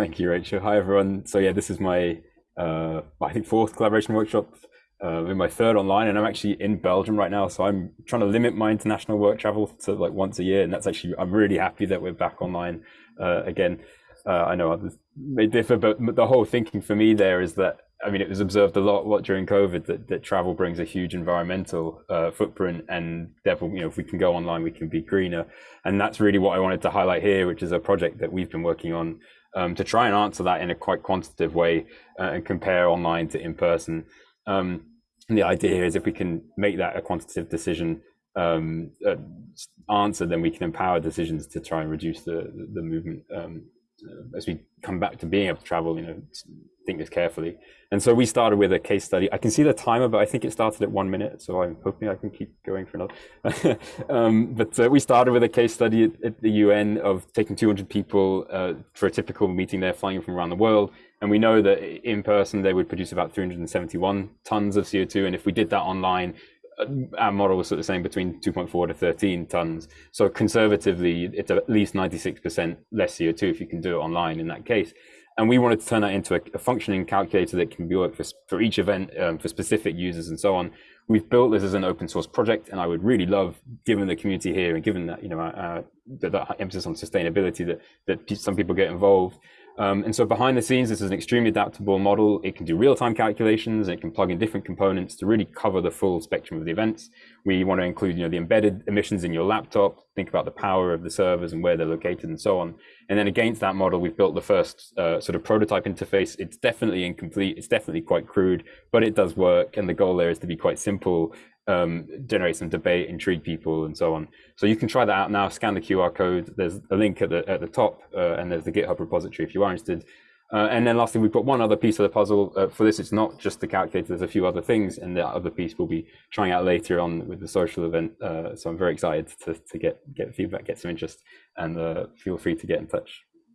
Thank you, Rachel. Hi, everyone. So yeah, this is my, uh, I think, fourth collaboration workshop, uh, in my third online, and I'm actually in Belgium right now. So I'm trying to limit my international work travel to like once a year, and that's actually, I'm really happy that we're back online uh, again. Uh, I know others may differ, but the whole thinking for me there is that I mean, it was observed a lot what during COVID that, that travel brings a huge environmental uh, footprint, and therefore, you know, if we can go online, we can be greener. And that's really what I wanted to highlight here, which is a project that we've been working on um, to try and answer that in a quite quantitative way uh, and compare online to in person. Um, and the idea here is if we can make that a quantitative decision um, uh, answer, then we can empower decisions to try and reduce the the movement um, uh, as we come back to being able to travel. You know, think this carefully. And so we started with a case study. I can see the timer, but I think it started at one minute, so I'm hoping I can keep going for another. um, but uh, we started with a case study at, at the UN of taking 200 people uh, for a typical meeting there, flying from around the world. And we know that in person they would produce about 371 tons of CO2, and if we did that online, our model was sort of saying between 2.4 to 13 tons. So conservatively, it's at least 96% less CO2 if you can do it online in that case and we wanted to turn that into a, a functioning calculator that can be worked for, for each event um, for specific users and so on. We've built this as an open source project, and I would really love, given the community here and given that you know uh, that, that emphasis on sustainability, that that some people get involved. Um, and so behind the scenes, this is an extremely adaptable model. It can do real-time calculations. It can plug in different components to really cover the full spectrum of the events. We want to include, you know, the embedded emissions in your laptop. Think about the power of the servers and where they're located and so on. And then against that model, we've built the first uh, sort of prototype interface. It's definitely incomplete. It's definitely quite crude, but it does work. And the goal there is to be quite simple um, generate some debate, intrigue people, and so on. So you can try that out now. Scan the QR code. There's a link at the at the top, uh, and there's the GitHub repository if you are interested. Uh, and then lastly, we've got one other piece of the puzzle. Uh, for this, it's not just the calculator. There's a few other things, and the other piece we'll be trying out later on with the social event. Uh, so I'm very excited to, to get get feedback, get some interest, and uh, feel free to get in touch.